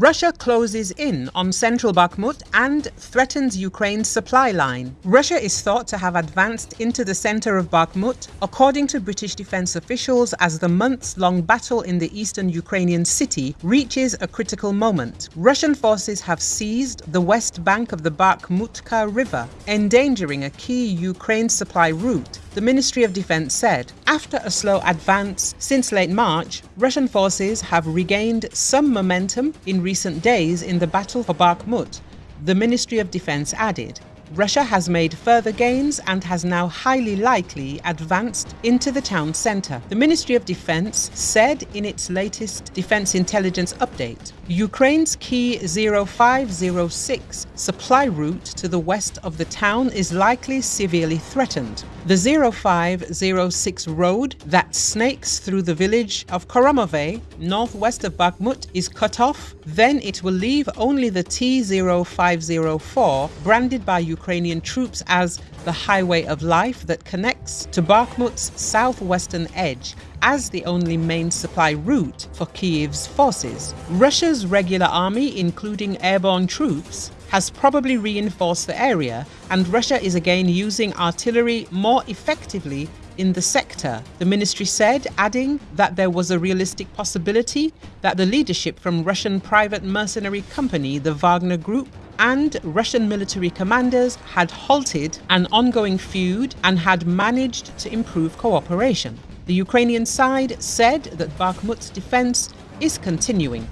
Russia closes in on central Bakhmut and threatens Ukraine's supply line. Russia is thought to have advanced into the center of Bakhmut, according to British defense officials, as the months long battle in the eastern Ukrainian city reaches a critical moment. Russian forces have seized the west bank of the Bakhmutka River, endangering a key Ukraine supply route the Ministry of Defense said. After a slow advance since late March, Russian forces have regained some momentum in recent days in the battle for Bakhmut, the Ministry of Defense added. Russia has made further gains and has now highly likely advanced into the town centre. The Ministry of Defence said in its latest Defence Intelligence update Ukraine's key 0506 supply route to the west of the town is likely severely threatened. The 0506 road that snakes through the village of Khromove, northwest of Bakhmut, is cut off. Then it will leave only the T0504, branded by Ukrainian troops as the highway of life that connects to Bakhmut's southwestern edge as the only main supply route for Kiev's forces. Russia's regular army, including airborne troops, has probably reinforced the area, and Russia is again using artillery more effectively in the sector, the ministry said, adding that there was a realistic possibility that the leadership from Russian private mercenary company, the Wagner Group, and Russian military commanders had halted an ongoing feud and had managed to improve cooperation. The Ukrainian side said that Bakhmut's defense is continuing.